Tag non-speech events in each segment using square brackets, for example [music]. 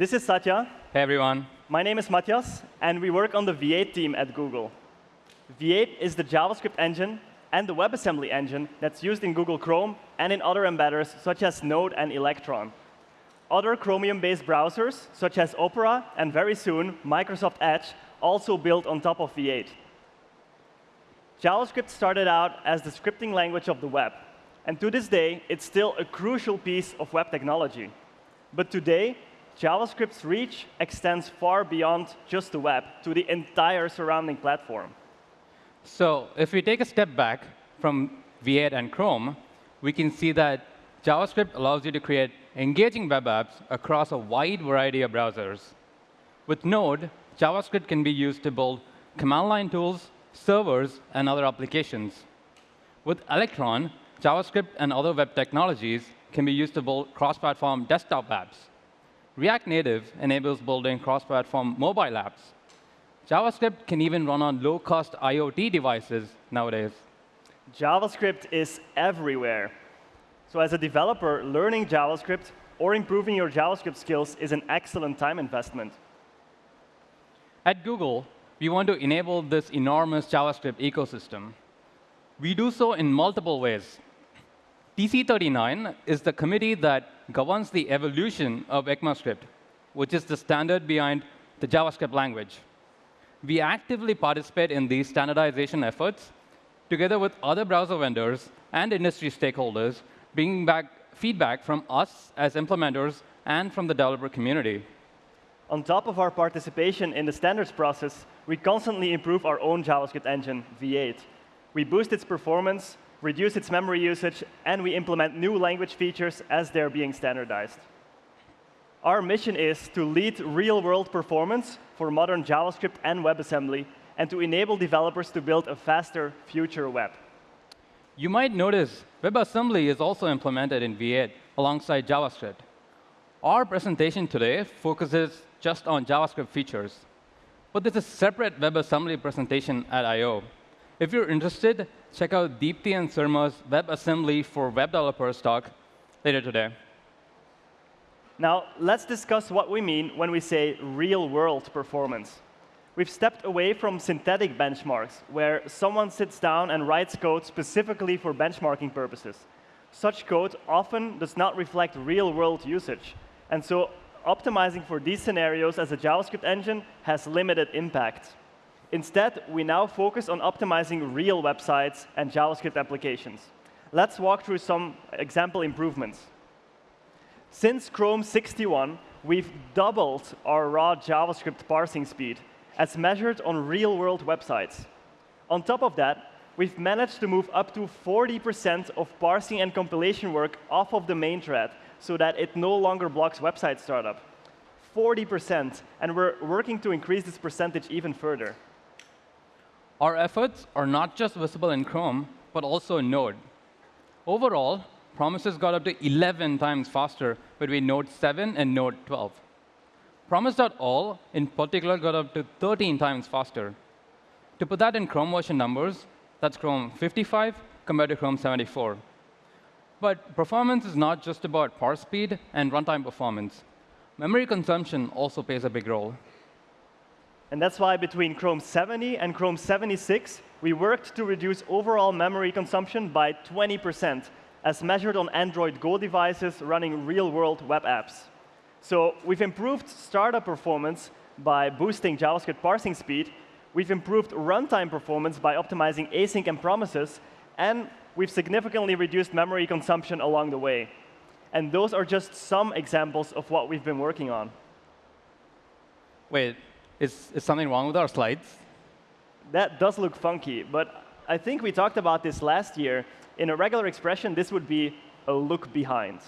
This is Sathya. Hey, everyone. My name is Mathias, and we work on the V8 team at Google. V8 is the JavaScript engine and the WebAssembly engine that's used in Google Chrome and in other embedders, such as Node and Electron. Other Chromium-based browsers, such as Opera and very soon Microsoft Edge, also built on top of V8. JavaScript started out as the scripting language of the web. And to this day, it's still a crucial piece of web technology. But today, JavaScript's reach extends far beyond just the web to the entire surrounding platform. So if we take a step back from V8 and Chrome, we can see that JavaScript allows you to create engaging web apps across a wide variety of browsers. With Node, JavaScript can be used to build command line tools, servers, and other applications. With Electron, JavaScript and other web technologies can be used to build cross-platform desktop apps. React Native enables building cross-platform mobile apps. JavaScript can even run on low-cost IoT devices nowadays. JavaScript is everywhere. So as a developer, learning JavaScript or improving your JavaScript skills is an excellent time investment. At Google, we want to enable this enormous JavaScript ecosystem. We do so in multiple ways. TC39 is the committee that governs the evolution of ECMAScript, which is the standard behind the JavaScript language. We actively participate in these standardization efforts together with other browser vendors and industry stakeholders, bringing back feedback from us as implementers and from the developer community. On top of our participation in the standards process, we constantly improve our own JavaScript engine, V8. We boost its performance, reduce its memory usage, and we implement new language features as they're being standardized. Our mission is to lead real-world performance for modern JavaScript and WebAssembly, and to enable developers to build a faster future web. You might notice WebAssembly is also implemented in V8 alongside JavaScript. Our presentation today focuses just on JavaScript features. But there's a separate WebAssembly presentation at I/O If you're interested, check out Deepti and Surma's WebAssembly for web developers talk later today. Now, let's discuss what we mean when we say real-world performance. We've stepped away from synthetic benchmarks, where someone sits down and writes code specifically for benchmarking purposes. Such code often does not reflect real-world usage. And so optimizing for these scenarios as a JavaScript engine has limited impact. Instead, we now focus on optimizing real websites and JavaScript applications. Let's walk through some example improvements. Since Chrome 61, we've doubled our raw JavaScript parsing speed as measured on real-world websites. On top of that, we've managed to move up to 40% of parsing and compilation work off of the main thread so that it no longer blocks website startup. 40%, and we're working to increase this percentage even further. Our efforts are not just visible in Chrome, but also in Node. Overall, promises got up to 11 times faster between Node 7 and Node 12. Promise.all, in particular, got up to 13 times faster. To put that in Chrome version numbers, that's Chrome 55 compared to Chrome 74. But performance is not just about parse speed and runtime performance. Memory consumption also plays a big role. And that's why between Chrome 70 and Chrome 76, we worked to reduce overall memory consumption by 20%, as measured on Android Go devices running real-world web apps. So we've improved startup performance by boosting JavaScript parsing speed. We've improved runtime performance by optimizing async and promises. And we've significantly reduced memory consumption along the way. And those are just some examples of what we've been working on. Wait, is, is something wrong with our slides? That does look funky, but I think we talked about this last year. In a regular expression, this would be a look behind.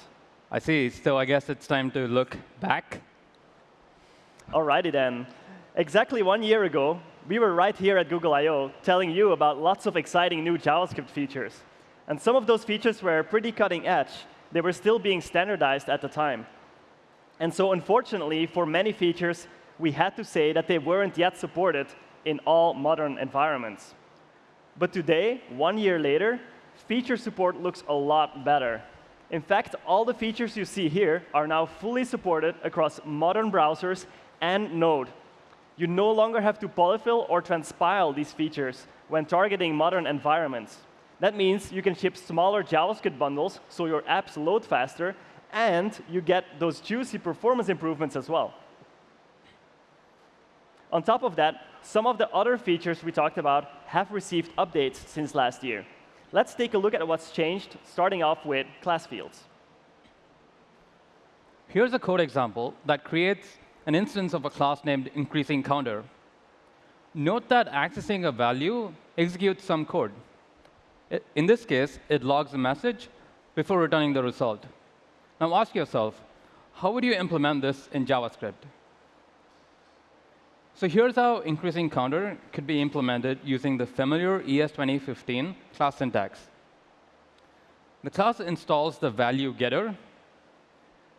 I see. So I guess it's time to look back. Alrighty then. Exactly one year ago, we were right here at Google I/O telling you about lots of exciting new JavaScript features. And some of those features were pretty cutting edge. They were still being standardized at the time. And so unfortunately, for many features, we had to say that they weren't yet supported in all modern environments. But today, one year later, feature support looks a lot better. In fact, all the features you see here are now fully supported across modern browsers and Node. You no longer have to polyfill or transpile these features when targeting modern environments. That means you can ship smaller JavaScript bundles so your apps load faster, and you get those juicy performance improvements as well. On top of that, some of the other features we talked about have received updates since last year. Let's take a look at what's changed, starting off with class fields. Here's a code example that creates an instance of a class named increasing counter. Note that accessing a value executes some code. In this case, it logs a message before returning the result. Now ask yourself, how would you implement this in JavaScript? So here's how increasing counter could be implemented using the familiar ES 2015 class syntax. The class installs the value getter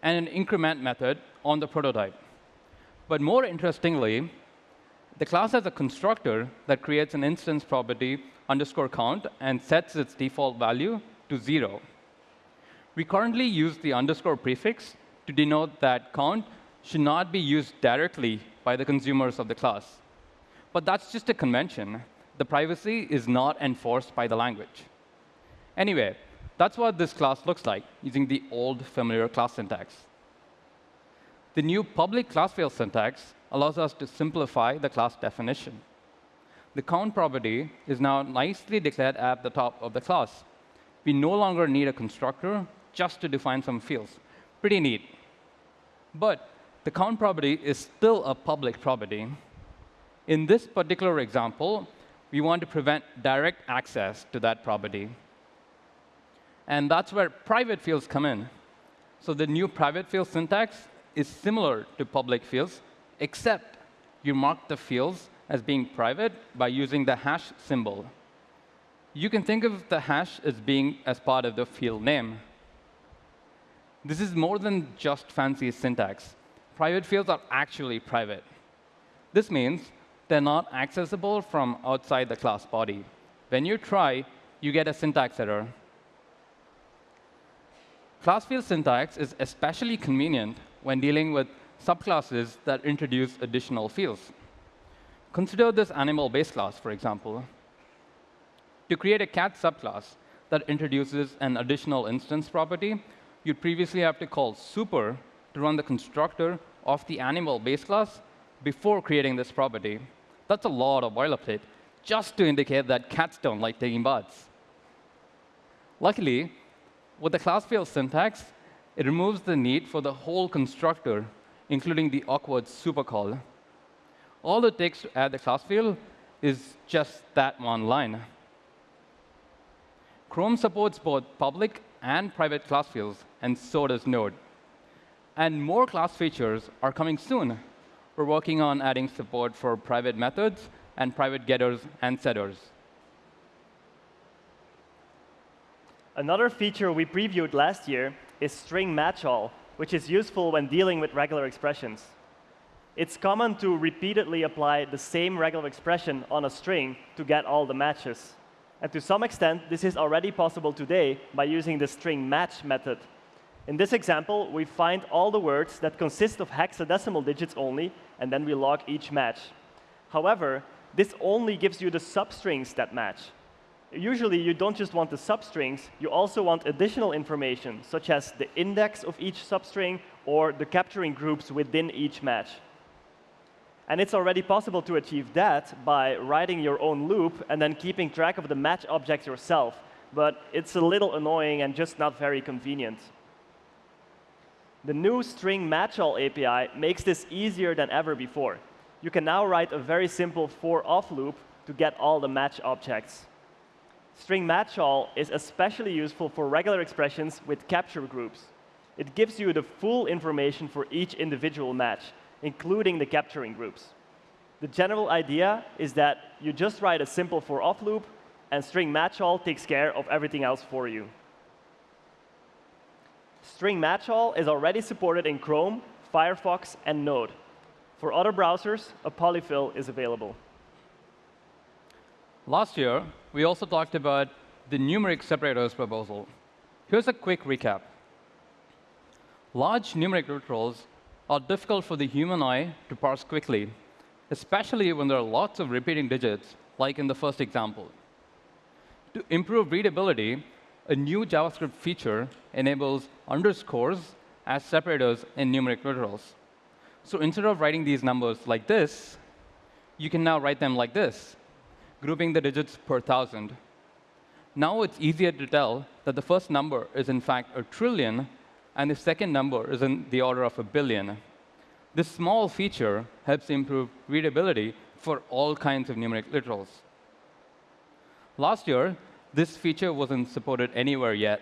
and an increment method on the prototype. But more interestingly, the class has a constructor that creates an instance property underscore count and sets its default value to 0. We currently use the underscore prefix to denote that count should not be used directly by the consumers of the class. But that's just a convention. The privacy is not enforced by the language. Anyway, that's what this class looks like using the old familiar class syntax. The new public class field syntax allows us to simplify the class definition. The count property is now nicely declared at the top of the class. We no longer need a constructor just to define some fields. Pretty neat. But the count property is still a public property. In this particular example, we want to prevent direct access to that property. And that's where private fields come in. So the new private field syntax is similar to public fields, except you mark the fields as being private by using the hash symbol. You can think of the hash as being as part of the field name. This is more than just fancy syntax. Private fields are actually private. This means they're not accessible from outside the class body. When you try, you get a syntax error. Class field syntax is especially convenient when dealing with subclasses that introduce additional fields. Consider this animal base class, for example. To create a cat subclass that introduces an additional instance property, you'd previously have to call super to run the constructor of the animal base class before creating this property. That's a lot of boilerplate just to indicate that cats don't like taking baths. Luckily, with the class field syntax, it removes the need for the whole constructor, including the awkward super call. All it takes to add the class field is just that one line. Chrome supports both public and private class fields, and so does Node. And more class features are coming soon. We're working on adding support for private methods and private getters and setters. Another feature we previewed last year is string match all, which is useful when dealing with regular expressions. It's common to repeatedly apply the same regular expression on a string to get all the matches. And to some extent, this is already possible today by using the string match method. In this example, we find all the words that consist of hexadecimal digits only, and then we log each match. However, this only gives you the substrings that match. Usually, you don't just want the substrings, you also want additional information, such as the index of each substring or the capturing groups within each match. And it's already possible to achieve that by writing your own loop and then keeping track of the match object yourself. But it's a little annoying and just not very convenient. The new string matchall API makes this easier than ever before. You can now write a very simple for-of loop to get all the match objects. String matchall is especially useful for regular expressions with capture groups. It gives you the full information for each individual match, including the capturing groups. The general idea is that you just write a simple for-of loop, and string matchall takes care of everything else for you. String match all is already supported in Chrome, Firefox, and Node. For other browsers, a polyfill is available. Last year, we also talked about the numeric separators proposal. Here's a quick recap. Large numeric literals are difficult for the human eye to parse quickly, especially when there are lots of repeating digits, like in the first example. To improve readability, a new JavaScript feature enables underscores as separators in numeric literals. So instead of writing these numbers like this, you can now write them like this, grouping the digits per thousand. Now it's easier to tell that the first number is, in fact, a trillion, and the second number is in the order of a billion. This small feature helps improve readability for all kinds of numeric literals. Last year, this feature wasn't supported anywhere yet.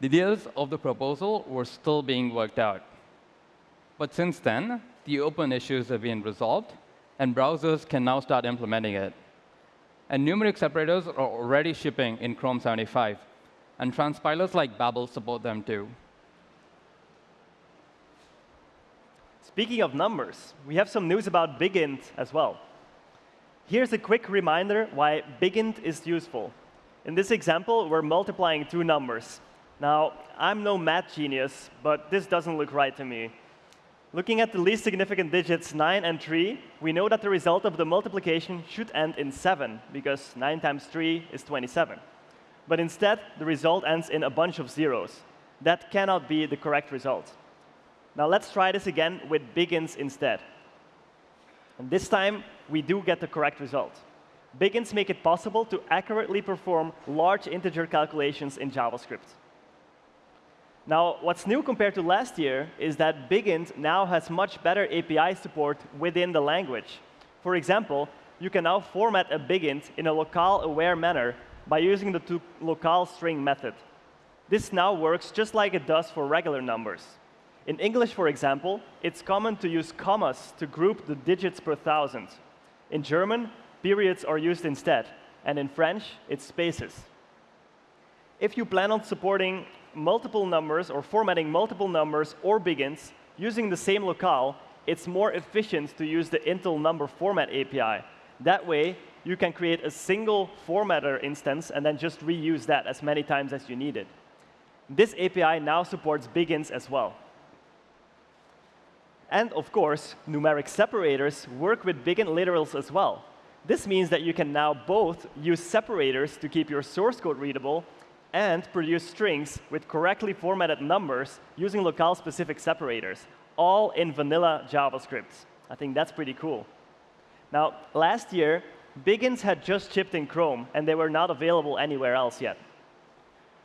The details of the proposal were still being worked out. But since then, the open issues have been resolved, and browsers can now start implementing it. And numeric separators are already shipping in Chrome 75, and transpilers like Babel support them too. Speaking of numbers, we have some news about BigInt as well. Here's a quick reminder why BigInt is useful. In this example, we're multiplying two numbers. Now, I'm no math genius, but this doesn't look right to me. Looking at the least significant digits 9 and 3, we know that the result of the multiplication should end in 7, because 9 times 3 is 27. But instead, the result ends in a bunch of zeros. That cannot be the correct result. Now let's try this again with BigInts instead. And this time, we do get the correct result. BigInts make it possible to accurately perform large integer calculations in JavaScript. Now, what's new compared to last year is that BigInt now has much better API support within the language. For example, you can now format a BigInt in a locale-aware manner by using the to locale string method. This now works just like it does for regular numbers. In English, for example, it's common to use commas to group the digits per thousand. In German, periods are used instead. And in French, it's spaces. If you plan on supporting multiple numbers or formatting multiple numbers or BigInts using the same locale, it's more efficient to use the Intl number format API. That way, you can create a single formatter instance and then just reuse that as many times as you need it. This API now supports BigInts as well. And of course, numeric separators work with BigInt literals as well. This means that you can now both use separators to keep your source code readable and produce strings with correctly formatted numbers using locale-specific separators, all in vanilla JavaScript. I think that's pretty cool. Now, last year, BigInts had just shipped in Chrome, and they were not available anywhere else yet.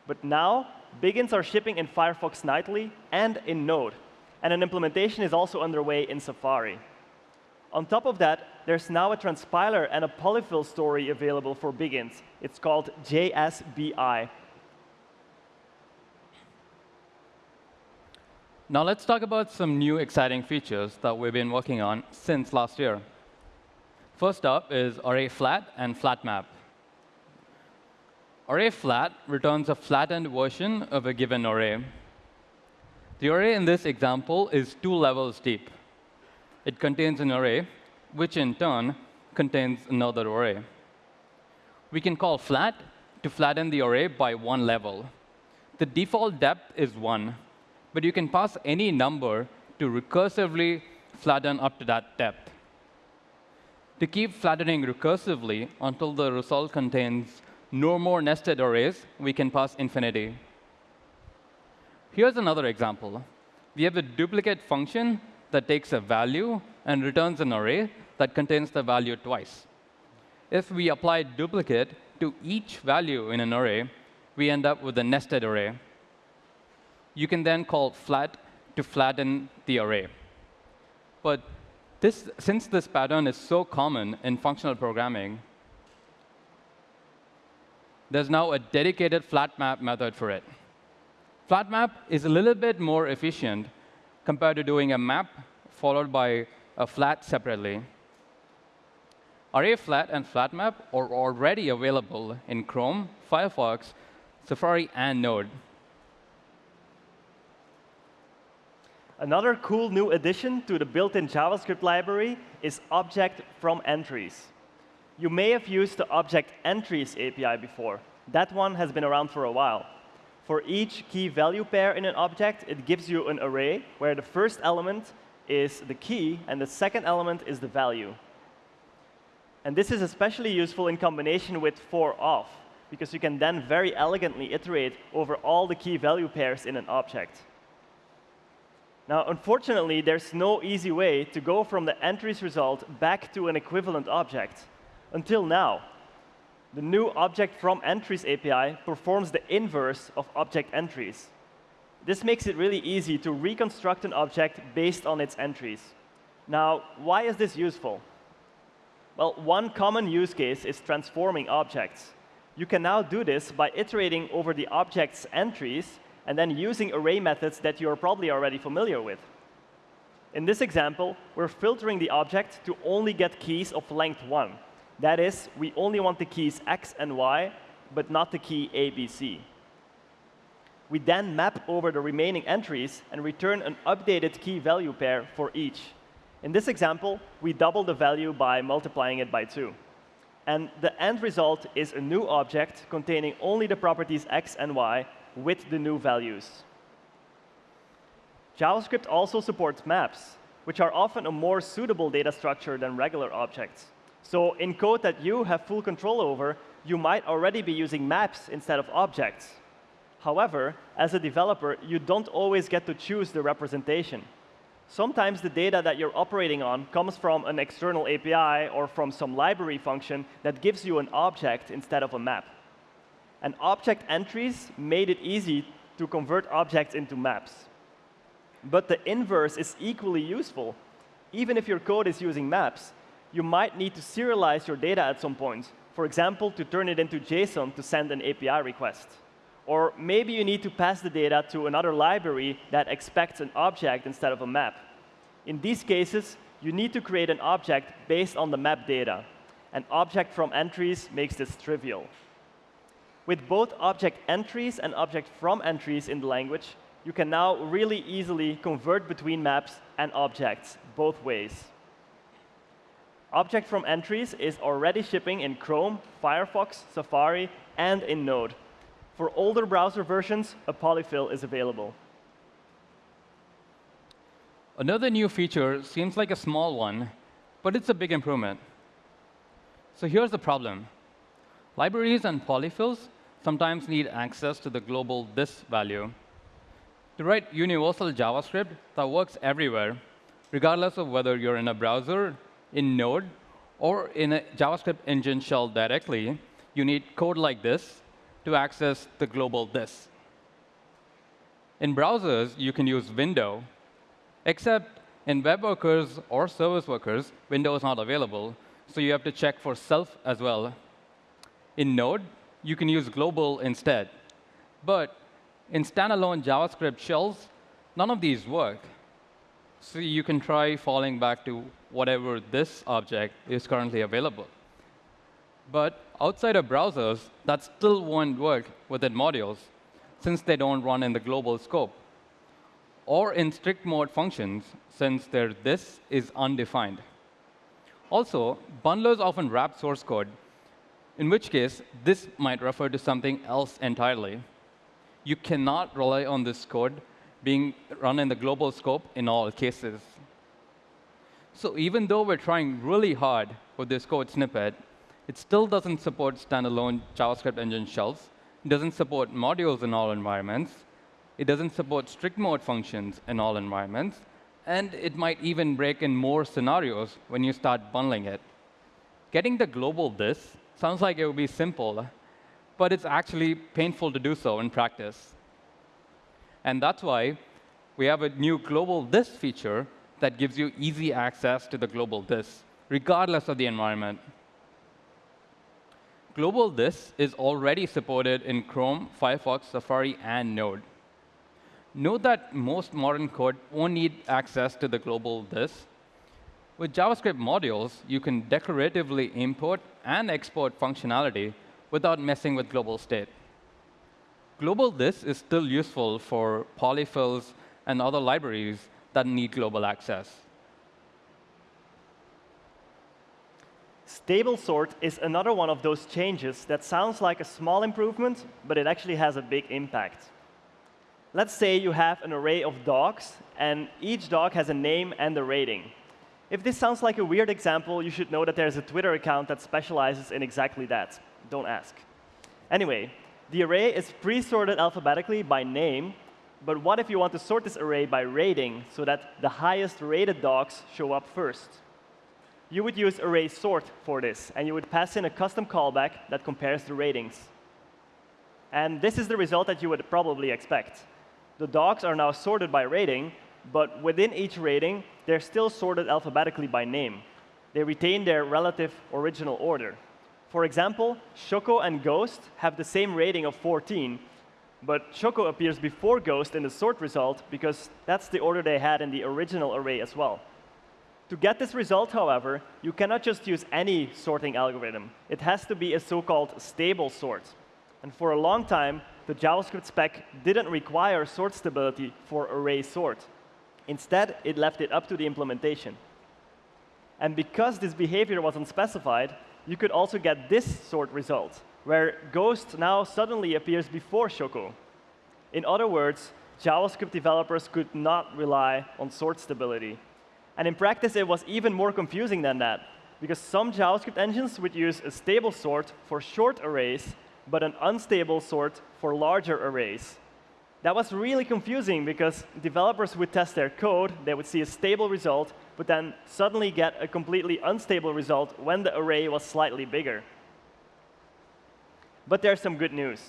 But now, BigInts are shipping in Firefox nightly and in Node and an implementation is also underway in Safari. On top of that, there's now a transpiler and a polyfill story available for BigInts. It's called JSBI. Now let's talk about some new exciting features that we've been working on since last year. First up is array flat and flat map. Array flat returns a flattened version of a given array. The array in this example is two levels deep. It contains an array, which in turn contains another array. We can call flat to flatten the array by one level. The default depth is 1, but you can pass any number to recursively flatten up to that depth. To keep flattening recursively until the result contains no more nested arrays, we can pass infinity. Here's another example. We have a duplicate function that takes a value and returns an array that contains the value twice. If we apply duplicate to each value in an array, we end up with a nested array. You can then call flat to flatten the array. But this, since this pattern is so common in functional programming, there's now a dedicated flat map method for it. FlatMap is a little bit more efficient compared to doing a map followed by a flat separately. Array flat and FlatMap are already available in Chrome, Firefox, Safari, and Node. Another cool new addition to the built-in JavaScript library is object from entries. You may have used the object entries API before. That one has been around for a while. For each key value pair in an object, it gives you an array where the first element is the key and the second element is the value. And this is especially useful in combination with for-of, because you can then very elegantly iterate over all the key value pairs in an object. Now, unfortunately, there's no easy way to go from the entries result back to an equivalent object. Until now, the new object from entries API performs the inverse of object entries. This makes it really easy to reconstruct an object based on its entries. Now, why is this useful? Well, one common use case is transforming objects. You can now do this by iterating over the object's entries and then using array methods that you're probably already familiar with. In this example, we're filtering the object to only get keys of length 1. That is, we only want the keys x and y, but not the key ABC. We then map over the remaining entries and return an updated key value pair for each. In this example, we double the value by multiplying it by 2. And the end result is a new object containing only the properties x and y with the new values. JavaScript also supports maps, which are often a more suitable data structure than regular objects. So in code that you have full control over, you might already be using maps instead of objects. However, as a developer, you don't always get to choose the representation. Sometimes the data that you're operating on comes from an external API or from some library function that gives you an object instead of a map. And object entries made it easy to convert objects into maps. But the inverse is equally useful. Even if your code is using maps, you might need to serialize your data at some point. For example, to turn it into JSON to send an API request. Or maybe you need to pass the data to another library that expects an object instead of a map. In these cases, you need to create an object based on the map data. An object from entries makes this trivial. With both object entries and object from entries in the language, you can now really easily convert between maps and objects, both ways. Object from entries is already shipping in Chrome, Firefox, Safari, and in Node. For older browser versions, a polyfill is available. Another new feature seems like a small one, but it's a big improvement. So here's the problem. Libraries and polyfills sometimes need access to the global this value. To write universal JavaScript that works everywhere, regardless of whether you're in a browser, in Node, or in a JavaScript engine shell directly, you need code like this to access the global this. In browsers, you can use window, except in web workers or service workers, window is not available, so you have to check for self as well. In Node, you can use global instead. But in standalone JavaScript shells, none of these work. So you can try falling back to whatever this object is currently available. But outside of browsers, that still won't work within modules, since they don't run in the global scope. Or in strict mode functions, since their this is undefined. Also, bundlers often wrap source code in which case this might refer to something else entirely. You cannot rely on this code being run in the global scope in all cases. So even though we're trying really hard with this code snippet, it still doesn't support standalone JavaScript engine shells. It doesn't support modules in all environments. It doesn't support strict mode functions in all environments. And it might even break in more scenarios when you start bundling it. Getting the global this Sounds like it would be simple, but it's actually painful to do so in practice. And that's why we have a new global this feature that gives you easy access to the global this, regardless of the environment. Global this is already supported in Chrome, Firefox, Safari, and Node. Note that most modern code won't need access to the global this, with JavaScript modules, you can decoratively import and export functionality without messing with global state. Global this is still useful for polyfills and other libraries that need global access. Stable sort is another one of those changes that sounds like a small improvement, but it actually has a big impact. Let's say you have an array of dogs, and each dog has a name and a rating. If this sounds like a weird example, you should know that there's a Twitter account that specializes in exactly that. Don't ask. Anyway, the array is pre-sorted alphabetically by name, but what if you want to sort this array by rating so that the highest rated dogs show up first? You would use array sort for this, and you would pass in a custom callback that compares the ratings. And this is the result that you would probably expect. The dogs are now sorted by rating, but within each rating, they're still sorted alphabetically by name. They retain their relative original order. For example, Shoko and Ghost have the same rating of 14, but Shoko appears before Ghost in the sort result because that's the order they had in the original array as well. To get this result, however, you cannot just use any sorting algorithm. It has to be a so-called stable sort. And for a long time, the JavaScript spec didn't require sort stability for array sort. Instead, it left it up to the implementation. And because this behavior was unspecified, you could also get this sort result, where Ghost now suddenly appears before Shoko. In other words, JavaScript developers could not rely on sort stability. And in practice, it was even more confusing than that, because some JavaScript engines would use a stable sort for short arrays, but an unstable sort for larger arrays. That was really confusing because developers would test their code, they would see a stable result, but then suddenly get a completely unstable result when the array was slightly bigger. But there's some good news.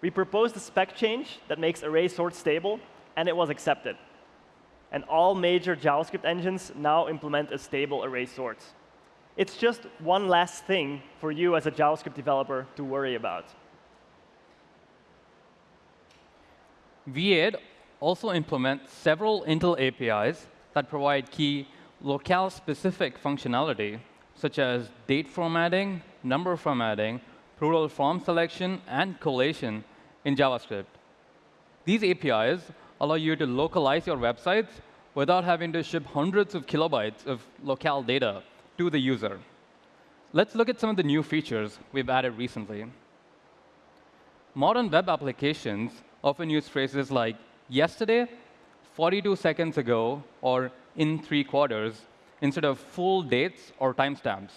We proposed a spec change that makes array sort stable, and it was accepted. And all major JavaScript engines now implement a stable array sort. It's just one last thing for you as a JavaScript developer to worry about. V8 also implements several Intl APIs that provide key locale-specific functionality, such as date formatting, number formatting, plural form selection, and collation in JavaScript. These APIs allow you to localize your websites without having to ship hundreds of kilobytes of locale data to the user. Let's look at some of the new features we've added recently. Modern web applications often use phrases like yesterday, 42 seconds ago, or in three quarters, instead of full dates or timestamps.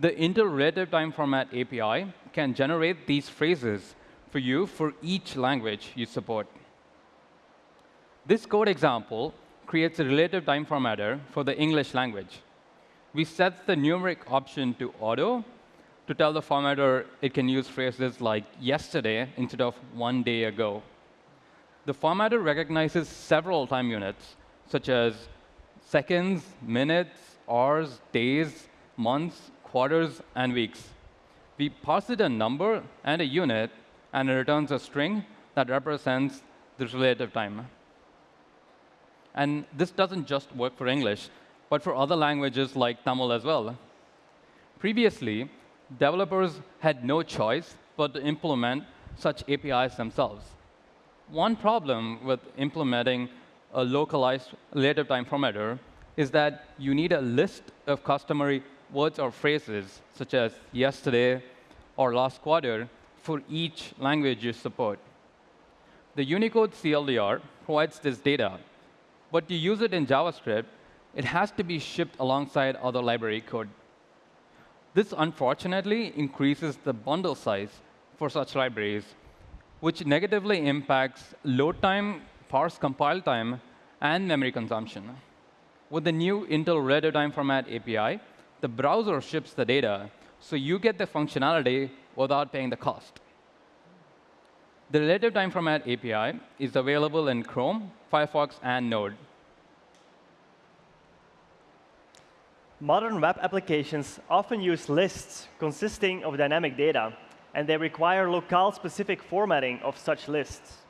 The Intl Relative Time Format API can generate these phrases for you for each language you support. This code example creates a relative time formatter for the English language. We set the numeric option to auto to tell the formatter it can use phrases like yesterday instead of one day ago. The formatter recognizes several time units, such as seconds, minutes, hours, days, months, quarters, and weeks. We pass it a number and a unit, and it returns a string that represents the relative time. And this doesn't just work for English, but for other languages like Tamil as well. Previously, developers had no choice but to implement such APIs themselves. One problem with implementing a localized relative time formatter is that you need a list of customary words or phrases, such as yesterday or last quarter, for each language you support. The Unicode CLDR provides this data, but to use it in JavaScript, it has to be shipped alongside other library code. This, unfortunately, increases the bundle size for such libraries, which negatively impacts load time, parse compile time, and memory consumption. With the new Intl Relative Time Format API, the browser ships the data, so you get the functionality without paying the cost. The Relative Time Format API is available in Chrome, Firefox, and Node. Modern web applications often use lists consisting of dynamic data, and they require locale-specific formatting of such lists.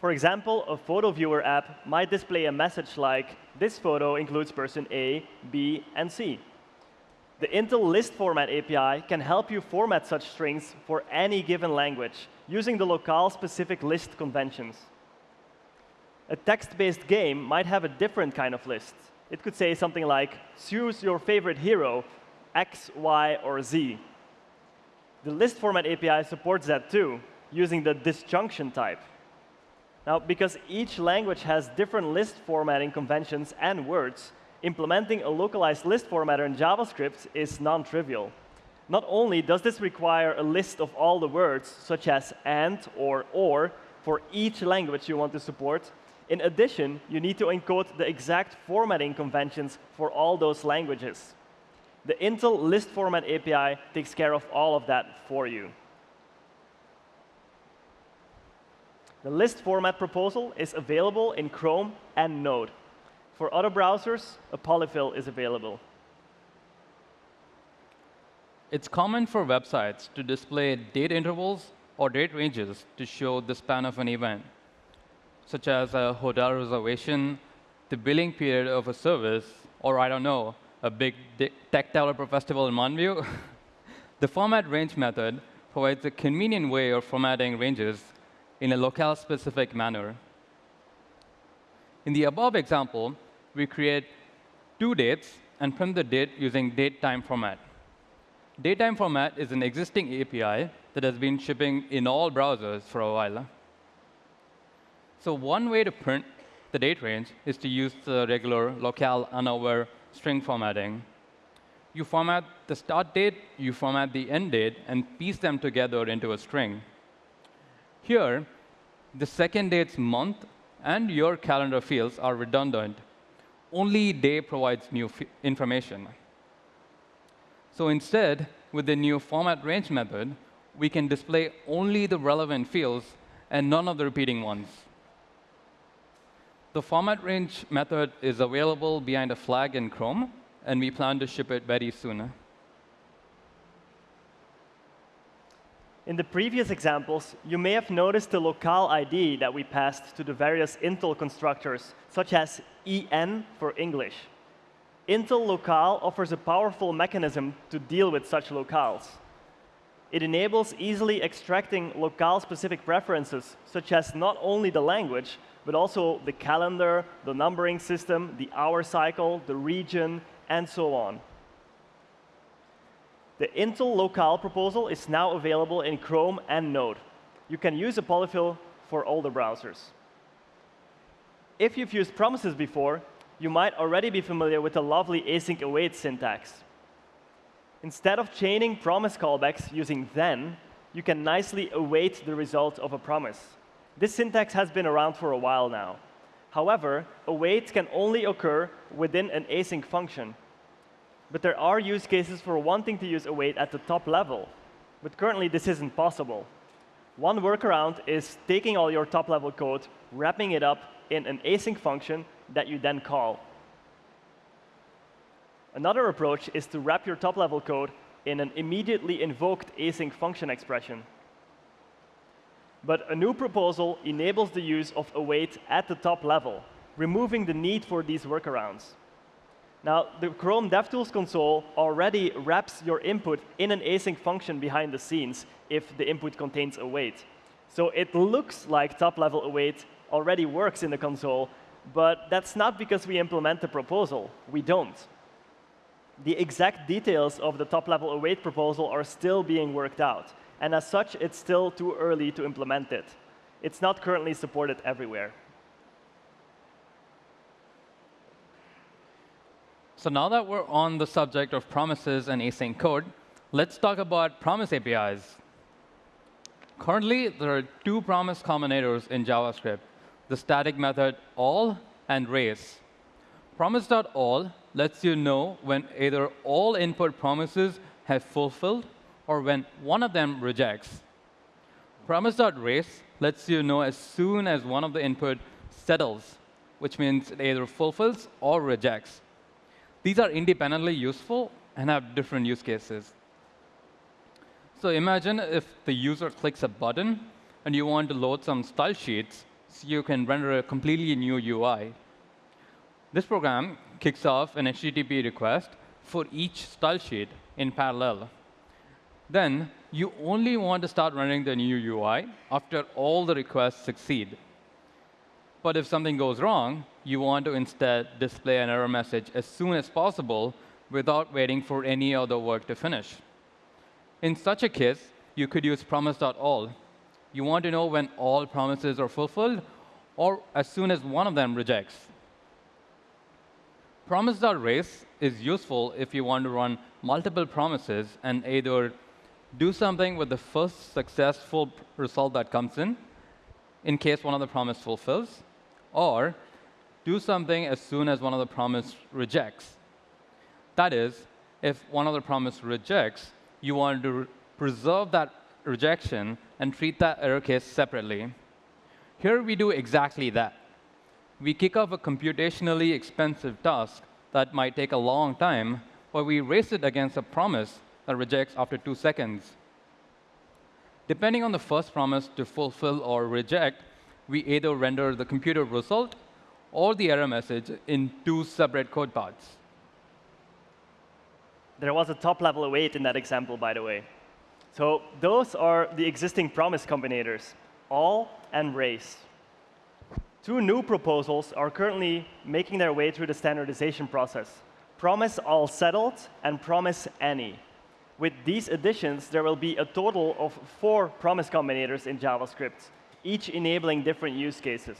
For example, a photo viewer app might display a message like, this photo includes person A, B, and C. The Intl List Format API can help you format such strings for any given language using the locale-specific list conventions. A text-based game might have a different kind of list, it could say something like, choose your favorite hero, X, Y, or Z. The list format API supports that too, using the disjunction type. Now, because each language has different list formatting conventions and words, implementing a localized list formatter in JavaScript is non-trivial. Not only does this require a list of all the words, such as and or or, for each language you want to support, in addition, you need to encode the exact formatting conventions for all those languages. The Intl list format API takes care of all of that for you. The list format proposal is available in Chrome and Node. For other browsers, a polyfill is available. It's common for websites to display date intervals or date ranges to show the span of an event, such as a hotel reservation, the billing period of a service, or I don't know, a big tech developer festival in Mountain View. [laughs] the format range method provides a convenient way of formatting ranges in a locale-specific manner. In the above example, we create two dates and print the date using datetime format. Datetime format is an existing API that has been shipping in all browsers for a while. So one way to print the date range is to use the regular locale unaware string formatting. You format the start date, you format the end date, and piece them together into a string. Here, the second date's month and your calendar fields are redundant. Only day provides new information. So instead, with the new format range method, we can display only the relevant fields and none of the repeating ones. The format range method is available behind a flag in Chrome, and we plan to ship it very soon. In the previous examples, you may have noticed the locale ID that we passed to the various Intl constructors, such as EN for English. Intl locale offers a powerful mechanism to deal with such locales. It enables easily extracting locale-specific preferences, such as not only the language, but also the calendar, the numbering system, the hour cycle, the region, and so on. The Intl locale proposal is now available in Chrome and Node. You can use a polyfill for all the browsers. If you've used promises before, you might already be familiar with the lovely async await syntax. Instead of chaining promise callbacks using then, you can nicely await the result of a promise. This syntax has been around for a while now. However, await can only occur within an async function. But there are use cases for wanting to use await at the top level. But currently, this isn't possible. One workaround is taking all your top-level code, wrapping it up in an async function that you then call. Another approach is to wrap your top-level code in an immediately invoked async function expression. But a new proposal enables the use of await at the top level, removing the need for these workarounds. Now, the Chrome DevTools console already wraps your input in an async function behind the scenes if the input contains await. So it looks like top-level await already works in the console, but that's not because we implement the proposal. We don't the exact details of the top-level await proposal are still being worked out. And as such, it's still too early to implement it. It's not currently supported everywhere. So now that we're on the subject of promises and async code, let's talk about promise APIs. Currently, there are two promise combinators in JavaScript, the static method all and race. Promise.all lets you know when either all input promises have fulfilled or when one of them rejects. Promise.race lets you know as soon as one of the input settles, which means it either fulfills or rejects. These are independently useful and have different use cases. So imagine if the user clicks a button and you want to load some style sheets so you can render a completely new UI. This program kicks off an HTTP request for each style sheet in parallel. Then you only want to start running the new UI after all the requests succeed. But if something goes wrong, you want to instead display an error message as soon as possible without waiting for any other work to finish. In such a case, you could use promise.all. You want to know when all promises are fulfilled or as soon as one of them rejects. Promise.race is useful if you want to run multiple promises and either do something with the first successful result that comes in, in case one of the promise fulfills, or do something as soon as one of the promise rejects. That is, if one of the promise rejects, you want to preserve that rejection and treat that error case separately. Here we do exactly that. We kick off a computationally expensive task that might take a long time, but we race it against a promise that rejects after two seconds. Depending on the first promise to fulfill or reject, we either render the computer result or the error message in two separate code paths. There was a top-level await in that example, by the way. So those are the existing promise combinators, all and race. Two new proposals are currently making their way through the standardization process. Promise all settled and promise any. With these additions, there will be a total of four promise combinators in JavaScript, each enabling different use cases.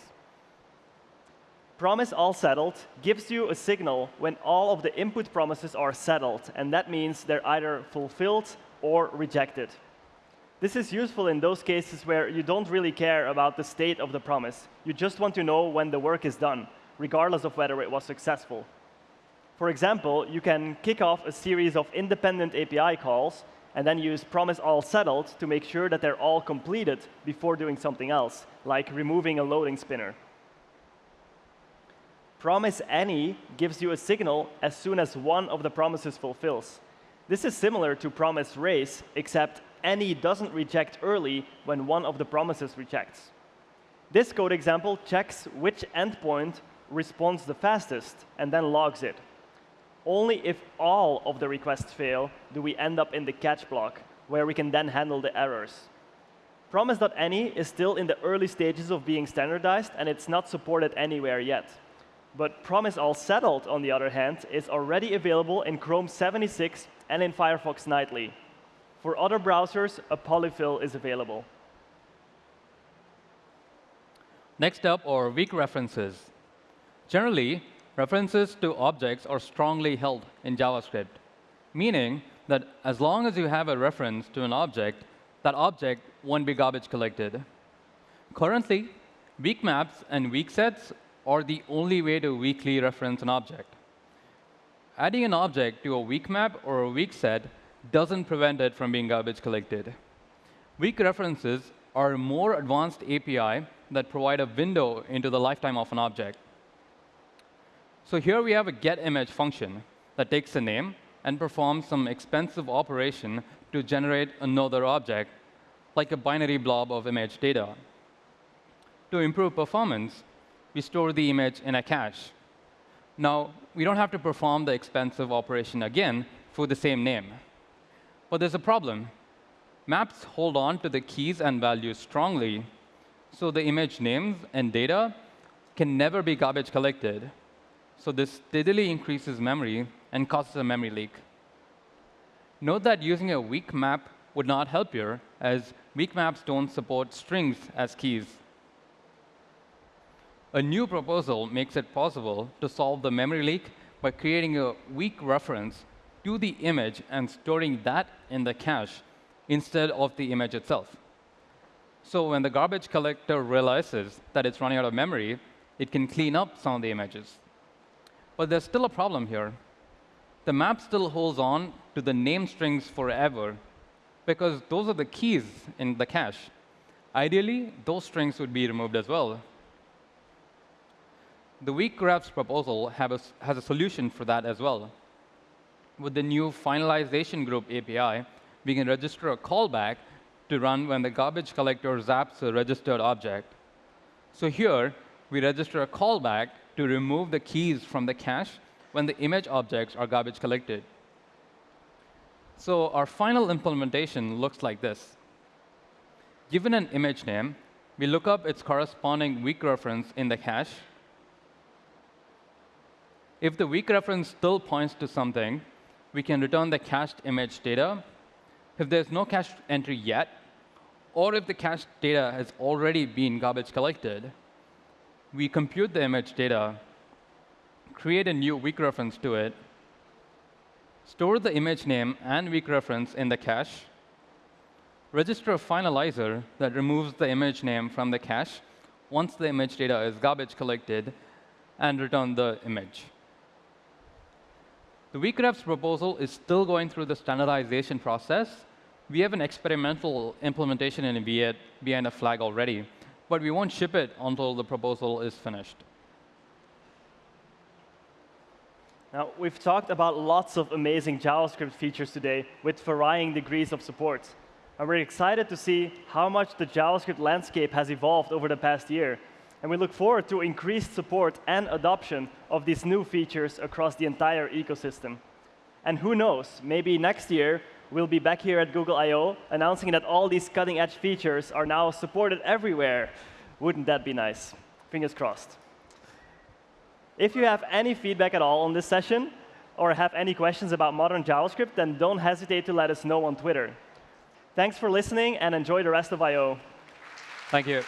Promise all settled gives you a signal when all of the input promises are settled, and that means they're either fulfilled or rejected. This is useful in those cases where you don't really care about the state of the promise. You just want to know when the work is done, regardless of whether it was successful. For example, you can kick off a series of independent API calls and then use promise all settled to make sure that they're all completed before doing something else, like removing a loading spinner. Promise any gives you a signal as soon as one of the promises fulfills. This is similar to promise race, except any doesn't reject early when one of the promises rejects. This code example checks which endpoint responds the fastest and then logs it. Only if all of the requests fail do we end up in the catch block, where we can then handle the errors. Promise.any is still in the early stages of being standardized, and it's not supported anywhere yet. But Promise All Settled, on the other hand, is already available in Chrome 76 and in Firefox Nightly. For other browsers, a polyfill is available. Next up are weak references. Generally, References to objects are strongly held in JavaScript, meaning that as long as you have a reference to an object, that object won't be garbage collected. Currently, weak maps and weak sets are the only way to weakly reference an object. Adding an object to a weak map or a weak set doesn't prevent it from being garbage collected. Weak references are a more advanced API that provide a window into the lifetime of an object. So here we have a getImage function that takes a name and performs some expensive operation to generate another object, like a binary blob of image data. To improve performance, we store the image in a cache. Now, we don't have to perform the expensive operation again for the same name. But there's a problem. Maps hold on to the keys and values strongly, so the image names and data can never be garbage collected. So this steadily increases memory and causes a memory leak. Note that using a weak map would not help here, as weak maps don't support strings as keys. A new proposal makes it possible to solve the memory leak by creating a weak reference to the image and storing that in the cache instead of the image itself. So when the garbage collector realizes that it's running out of memory, it can clean up some of the images. But there's still a problem here. The map still holds on to the name strings forever because those are the keys in the cache. Ideally, those strings would be removed as well. The weakrefs proposal a, has a solution for that as well. With the new finalization group API, we can register a callback to run when the garbage collector zaps a registered object. So here, we register a callback to remove the keys from the cache when the image objects are garbage collected. So our final implementation looks like this. Given an image name, we look up its corresponding weak reference in the cache. If the weak reference still points to something, we can return the cached image data. If there's no cached entry yet, or if the cached data has already been garbage collected, we compute the image data, create a new weak reference to it, store the image name and weak reference in the cache, register a finalizer that removes the image name from the cache once the image data is garbage collected, and return the image. The weakrefs proposal is still going through the standardization process. We have an experimental implementation in V8 behind a flag already, but we won't ship it until the proposal is finished. Now, we've talked about lots of amazing JavaScript features today with varying degrees of support. And we're excited to see how much the JavaScript landscape has evolved over the past year. And we look forward to increased support and adoption of these new features across the entire ecosystem. And who knows, maybe next year we'll be back here at Google I/O announcing that all these cutting-edge features are now supported everywhere. Wouldn't that be nice? Fingers crossed. If you have any feedback at all on this session, or have any questions about modern JavaScript, then don't hesitate to let us know on Twitter. Thanks for listening, and enjoy the rest of I/O Thank you.